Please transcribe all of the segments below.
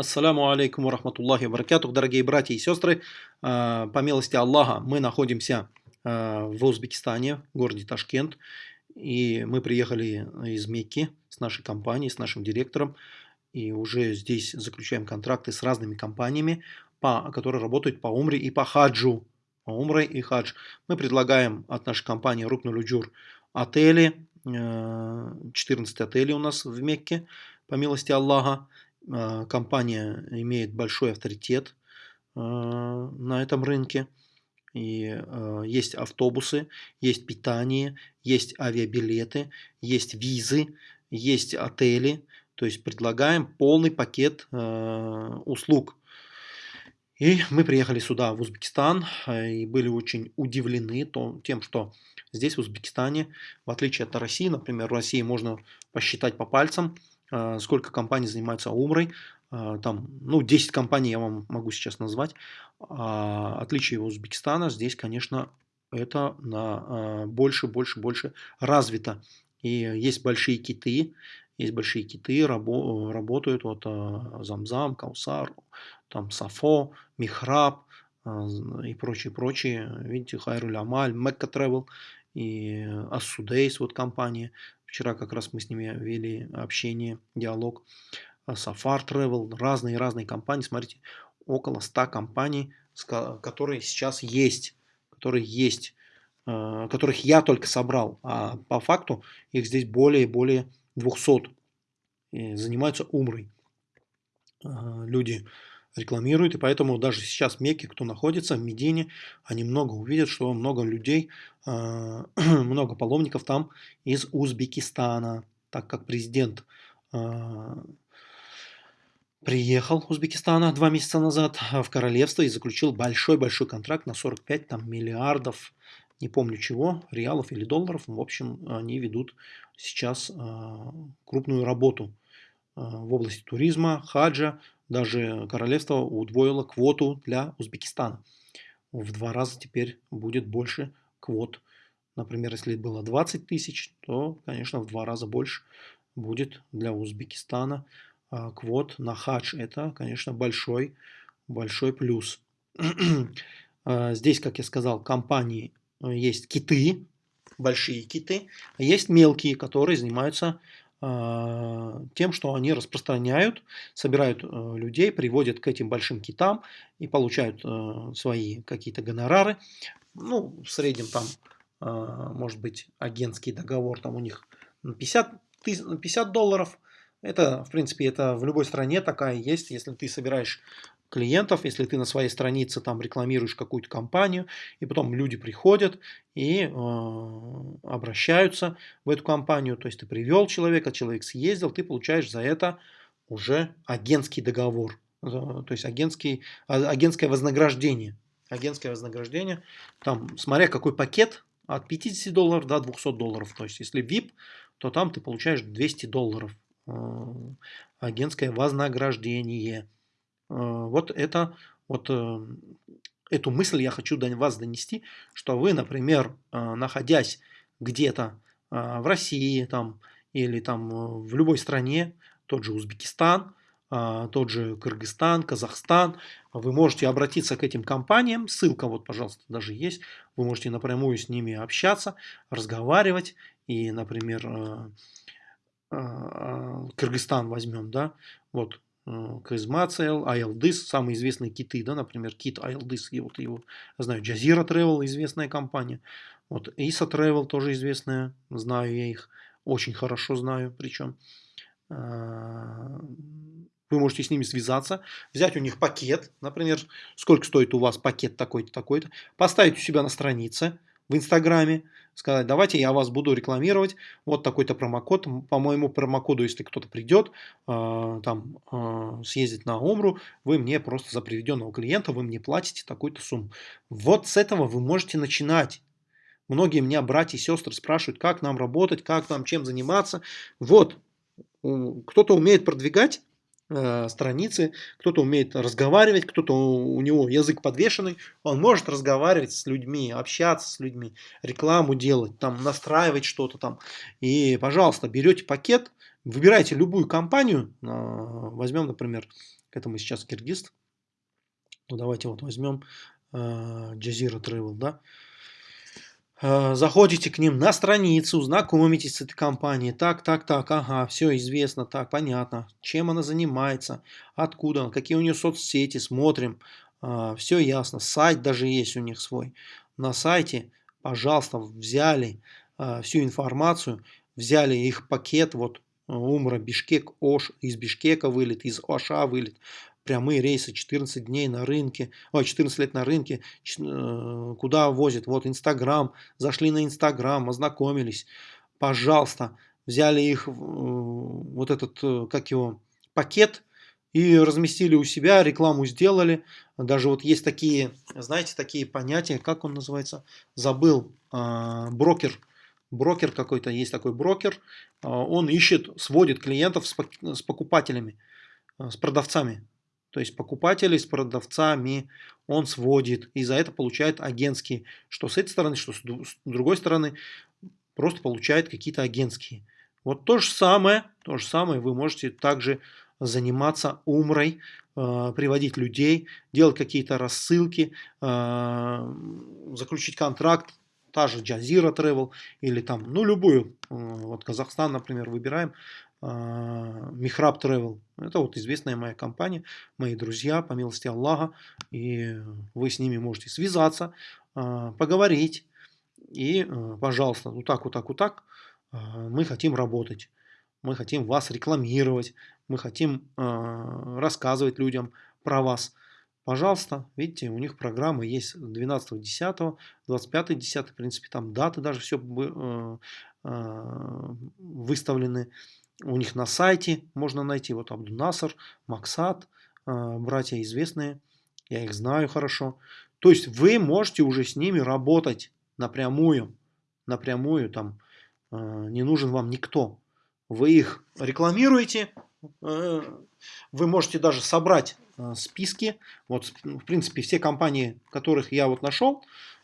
Ассаляму алейкум рахматуллахи баракатух, дорогие братья и сестры. А, по милости Аллаха мы находимся а, в Узбекистане, в городе Ташкент. И мы приехали из Мекки с нашей компанией, с нашим директором. И уже здесь заключаем контракты с разными компаниями, по, которые работают по умре и по хаджу. По умре и хадж. Мы предлагаем от нашей компании Рукнулюджур отели. 14 а, отелей у нас в Мекке, по милости Аллаха. А, компания имеет большой авторитет а, на этом рынке. И а, есть автобусы, есть питание, есть авиабилеты, есть визы, есть отели. То есть предлагаем полный пакет услуг. И мы приехали сюда, в Узбекистан, и были очень удивлены тем, что здесь, в Узбекистане, в отличие от России, например, в России можно посчитать по пальцам, сколько компаний занимаются умрой. А, там, ну, 10 компаний я вам могу сейчас назвать. А, отличие Узбекистана здесь, конечно, это на больше, больше, больше развито. И есть большие киты, есть большие киты, рабо, работают вот Замзам, Каусар, там Сафо, Михраб и прочие, прочие. Видите, Хайруль Амаль, Мекка Travel и Ассудейс, вот компания. Вчера как раз мы с ними вели общение, диалог. Safar Travel, разные-разные компании. Смотрите, около 100 компаний, которые сейчас есть, которые есть, э, которых я только собрал. А по факту их здесь более и более 200. И занимаются умрой. Э, люди рекламируют, и поэтому даже сейчас в кто находится в Медине, они много увидят, что много людей, а, много паломников там из Узбекистана, так как президент а, приехал Узбекистана два месяца назад в королевство и заключил большой-большой контракт на 45 там, миллиардов, не помню чего, реалов или долларов. В общем, они ведут сейчас а, крупную работу в области туризма, хаджа, даже королевство удвоило квоту для Узбекистана. В два раза теперь будет больше квот. Например, если было 20 тысяч, то, конечно, в два раза больше будет для Узбекистана а, квот на хадж. Это, конечно, большой, большой плюс. А, здесь, как я сказал, компании э, есть киты, большие киты, а есть мелкие, которые занимаются тем, что они распространяют, собирают э, людей, приводят к этим большим китам и получают э, свои какие-то гонорары. Ну, в среднем там, а, может быть, агентский договор там у них 50, 50 долларов. Это, в принципе, это в любой стране такая есть. Если ты собираешь клиентов, если ты на своей странице там рекламируешь какую-то компанию, и потом люди приходят и э, обращаются в эту компанию, то есть ты привел человека, человек съездил, ты получаешь за это уже агентский договор, то есть агентский, а, агентское вознаграждение. Агентское вознаграждение, там, смотря какой пакет, от 50 долларов до 200 долларов. То есть, если VIP, то там ты получаешь 200 долларов. Э, агентское вознаграждение. Э, вот это, вот э, эту мысль я хочу до вас донести, что вы, например, э, находясь где-то в России там, или там в любой стране, тот же Узбекистан, тот же Кыргызстан, Казахстан, вы можете обратиться к этим компаниям, ссылка вот, пожалуйста, даже есть, вы можете напрямую с ними общаться, разговаривать, и, например, Кыргызстан возьмем, да, вот Казмацел, Айлдыс, самые известные киты, да, например, кит Айлдыс, вот его знаю, Джазира Travel, известная компания, вот Иса Travel тоже известная, знаю я их, очень хорошо знаю, причем а, вы можете с ними связаться, взять у них пакет, например, сколько стоит у вас пакет такой-то, такой-то, поставить у себя на странице, в Инстаграме, сказать, давайте я вас буду рекламировать, вот такой-то промокод, по моему промокоду, если кто-то придет, э, там, э, съездить на Омру, вы мне просто за приведенного клиента, вы мне платите такую-то сумму. Вот с этого вы можете начинать. Многие меня братья и сестры спрашивают, как нам работать, как нам чем заниматься. Вот, кто-то умеет продвигать, Э, страницы, кто-то умеет разговаривать, кто-то у него язык подвешенный, он может разговаривать с людьми, общаться с людьми, рекламу делать, там настраивать что-то там. И, пожалуйста, берете пакет, выбирайте любую компанию, возьмем, например, Это мы сейчас киргиз. Ну, давайте вот возьмем Джазира Travel, да. Э, заходите к ним на страницу, знакомитесь с этой компанией, так, так, так, ага, все известно, так, понятно, чем она занимается, откуда, какие у нее соцсети, смотрим, э, все ясно, сайт даже есть у них свой. На сайте, пожалуйста, взяли э, всю информацию, взяли их пакет, вот Умра, Бишкек, Ош, из Бишкека вылет, из Оша вылет, прямые рейсы, 14 дней на рынке, ой, 14 лет на рынке, э, куда возят, вот Инстаграм, зашли на Инстаграм, ознакомились, пожалуйста, взяли их, э, вот этот, э, как его, пакет, и разместили у себя, рекламу сделали. Даже вот есть такие, знаете, такие понятия, как он называется, забыл, брокер, брокер какой-то, есть такой брокер, он ищет, сводит клиентов с покупателями, с продавцами. То есть покупателей с продавцами он сводит и за это получает агентские. Что с этой стороны, что с другой стороны, просто получает какие-то агентские. Вот то же самое, то же самое вы можете также заниматься умрой, э, приводить людей, делать какие-то рассылки, э, заключить контракт, та же Jazeera Travel или там, ну любую, э, вот Казахстан, например, выбираем, Михраб Travel. Это вот известная моя компания, мои друзья, по милости Аллаха. И вы с ними можете связаться, а, поговорить. И, пожалуйста, вот так, вот так, вот так мы хотим работать. Мы хотим вас рекламировать. Мы хотим рассказывать людям про вас. Пожалуйста, видите, у них программа есть 12.10, 25.10, в принципе, там даты даже все выставлены у них на сайте можно найти. Вот Абдунасар, Максат, а, братья известные, я их знаю хорошо. То есть вы можете уже с ними работать напрямую, напрямую, там не нужен вам никто. Вы их рекламируете, э, вы можете даже собрать а, списки. Вот, в принципе, все компании, которых я вот нашел,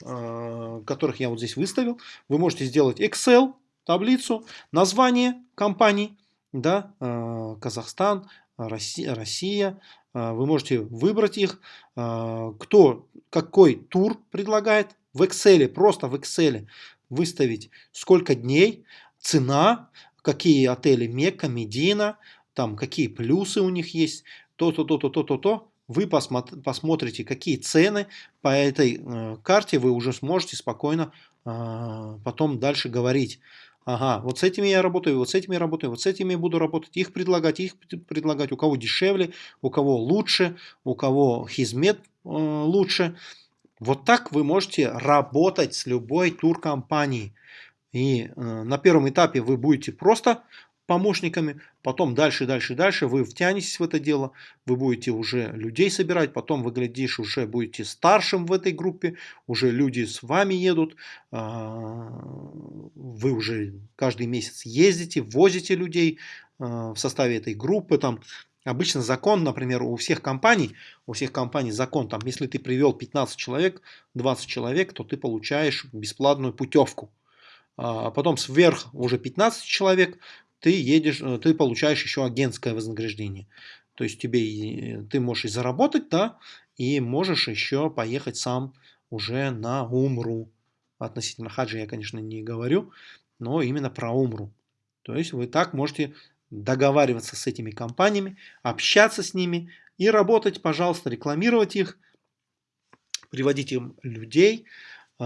которых я вот здесь выставил, вы можете сделать Excel, таблицу, название компаний, да, э, Казахстан, Россия, Россия, э, вы можете выбрать их, э, кто какой тур предлагает, в Excel, просто в Excel выставить сколько дней, цена, какие отели Мекка, Медина, там какие плюсы у них есть, то-то, то-то, то-то, то. Вы посмотрите, какие цены по этой карте, вы уже сможете спокойно потом дальше говорить ага, вот с этими я работаю, вот с этими работаю, вот с этими буду работать, их предлагать, их предлагать, у кого дешевле, у кого лучше, у кого хизмет э, лучше. Вот так вы можете работать с любой туркомпанией. И э, на первом этапе вы будете просто помощниками, потом дальше, дальше, дальше вы втянетесь в это дело, вы будете уже людей собирать, потом вы, глядишь, уже будете старшим в этой группе, уже люди с вами едут, а, вы уже каждый месяц ездите, возите людей а, в составе этой группы, там Обычно закон, например, у всех компаний, у всех компаний закон, там, если ты привел 15 человек, 20 человек, то ты получаешь бесплатную путевку. А потом сверх уже 15 человек, ты едешь, э, ты получаешь еще агентское вознаграждение. То есть тебе, ты можешь и заработать, да, и можешь еще поехать сам уже на Умру. Относительно хаджи я, конечно, не говорю, но именно про Умру. То есть вы так можете договариваться с этими компаниями, общаться с ними и работать, пожалуйста, рекламировать их, приводить им людей, э,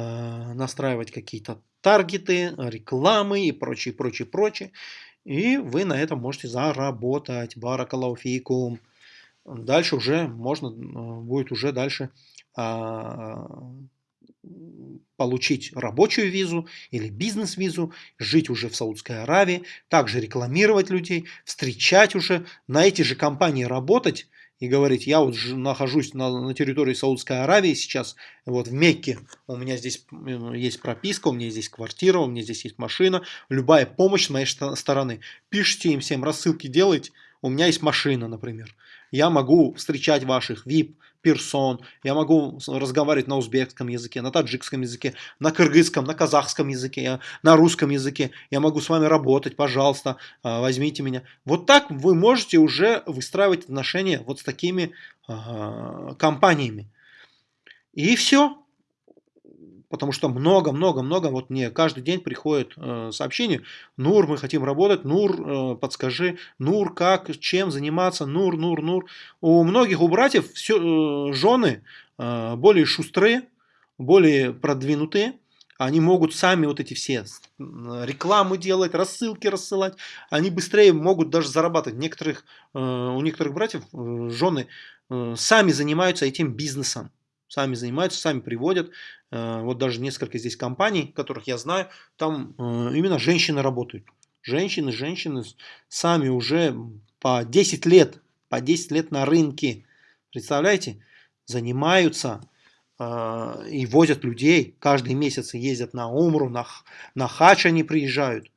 настраивать какие-то таргеты, рекламы и прочее, прочее, прочее. И вы на этом можете заработать. Баракалауфикум. Дальше уже можно э, будет уже дальше а, получить рабочую визу или бизнес-визу, жить уже в Саудской Аравии, также рекламировать людей, встречать уже, на эти же компании работать, и говорить, я вот нахожусь на, на территории Саудской Аравии сейчас, вот в Мекке, у меня здесь есть прописка, у меня здесь квартира, у меня здесь есть машина, любая помощь с моей стороны. Пишите им всем, рассылки делайте, у меня есть машина, например. я могу встречать ваших VIP, персон, я могу разговаривать на узбекском языке, на таджикском языке, на кыргызском, на казахском языке, на русском языке, я могу с вами работать, пожалуйста, а, возьмите меня. Вот так вы можете уже выстраивать отношения вот с такими э, компаниями. И все, потому что много-много-много, вот мне каждый день приходит э, сообщение, Нур, мы хотим работать, Нур, э, подскажи, Нур, как, чем заниматься, Нур, Нур, Нур. У многих, у братьев все, э, жены э, более шустрые, более продвинутые, они могут сами вот эти все рекламы делать, рассылки рассылать, они быстрее могут даже зарабатывать. Некоторых, э, у некоторых братьев э, жены э, сами занимаются этим бизнесом сами занимаются, сами приводят. Э, вот даже несколько здесь компаний, которых я знаю, там э, именно женщины работают. Женщины, женщины сами уже по 10 лет, по 10 лет на рынке, представляете, занимаются э, и возят людей. Каждый месяц ездят на Умру, на, на Хач они приезжают.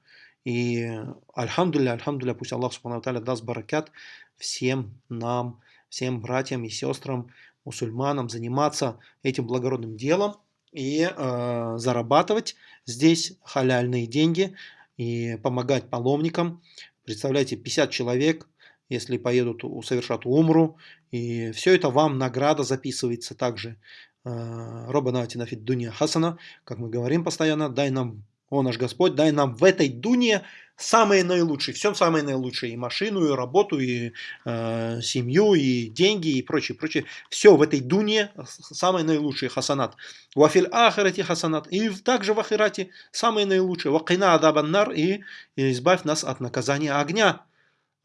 И альхамдуля, альхамдуля, пусть Аллах Субхану даст баракят всем нам, всем братьям и сестрам, мусульманам заниматься этим благородным делом и э, зарабатывать здесь халяльные деньги и помогать паломникам. Представляете, 50 человек, если поедут, совершат умру, и все это вам награда записывается также. Э, Атинафид Дуния Хасана, как мы говорим постоянно, дай нам, о наш Господь, дай нам в этой дуне самые наилучшие, все самое наилучшее, и машину, и работу, и э, семью, и деньги, и прочее, прочее. Все в этой дуне самое наилучшее хасанат. Вафиль ахирати хасанат. И также в ахирате самое наилучшее. Вакина адабаннар и, и избавь нас от наказания огня.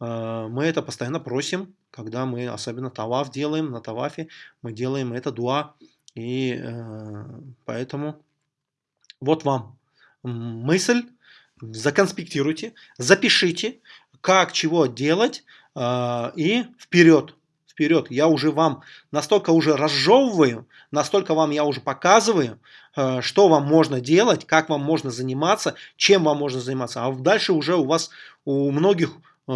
Э, мы это постоянно просим, когда мы особенно таваф делаем, на тавафе мы делаем это дуа. И э, поэтому вот вам мысль законспектируйте, запишите, как чего делать э, и вперед. Вперед. Я уже вам настолько уже разжевываю, настолько вам я уже показываю, э, что вам можно делать, как вам можно заниматься, чем вам можно заниматься. А дальше уже у вас, у многих э,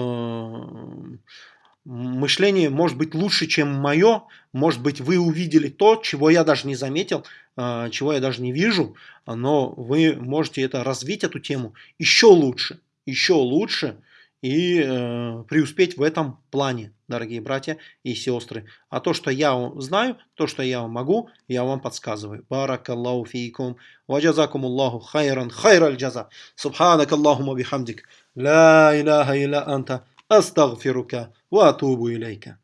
мышление может быть лучше, чем мое. Может быть, вы увидели то, чего я даже не заметил, а, чего я даже не вижу, но вы можете это развить, эту тему, еще лучше, еще лучше и э, преуспеть в этом плане, дорогие братья и сестры. А то, что я знаю, то, что я могу, я вам подсказываю. Баракаллаху фейкум, ваджазакум Аллаху хайран, хайраль джаза. Субханак Аллахума бихамдик. Ла илляха илля анта. أستغفرك وأتوب إليك.